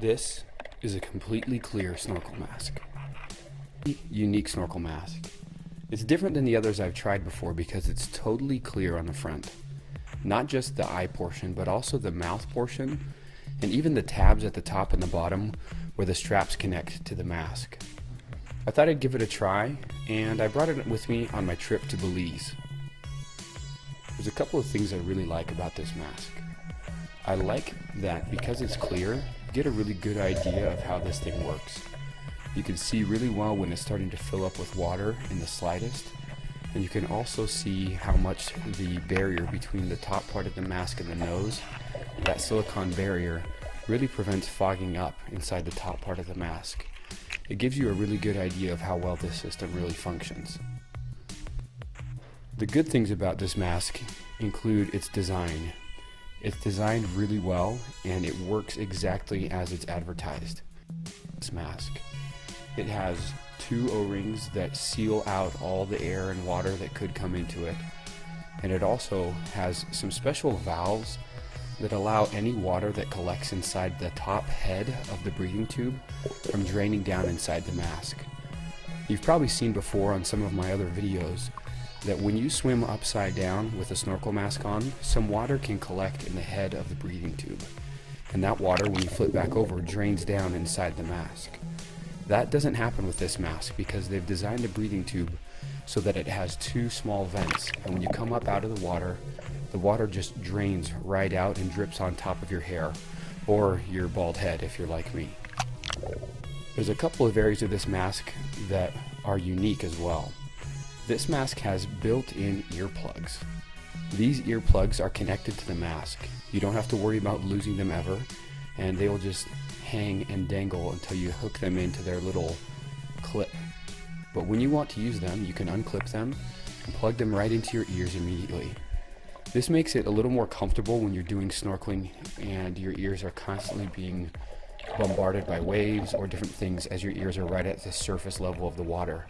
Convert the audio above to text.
This is a completely clear snorkel mask. Unique snorkel mask. It's different than the others I've tried before because it's totally clear on the front. Not just the eye portion, but also the mouth portion, and even the tabs at the top and the bottom where the straps connect to the mask. I thought I'd give it a try, and I brought it with me on my trip to Belize. There's a couple of things I really like about this mask. I like that because it's clear, get a really good idea of how this thing works. You can see really well when it's starting to fill up with water in the slightest, and you can also see how much the barrier between the top part of the mask and the nose, that silicone barrier, really prevents fogging up inside the top part of the mask. It gives you a really good idea of how well this system really functions. The good things about this mask include its design. It's designed really well and it works exactly as it's advertised. This mask. It has two O-rings that seal out all the air and water that could come into it. And it also has some special valves that allow any water that collects inside the top head of the breathing tube from draining down inside the mask. You've probably seen before on some of my other videos that when you swim upside down with a snorkel mask on, some water can collect in the head of the breathing tube. And that water, when you flip back over, drains down inside the mask. That doesn't happen with this mask because they've designed the breathing tube so that it has two small vents. And when you come up out of the water, the water just drains right out and drips on top of your hair or your bald head if you're like me. There's a couple of areas of this mask that are unique as well. This mask has built-in earplugs. These earplugs are connected to the mask. You don't have to worry about losing them ever, and they will just hang and dangle until you hook them into their little clip. But when you want to use them, you can unclip them and plug them right into your ears immediately. This makes it a little more comfortable when you're doing snorkeling and your ears are constantly being bombarded by waves or different things as your ears are right at the surface level of the water.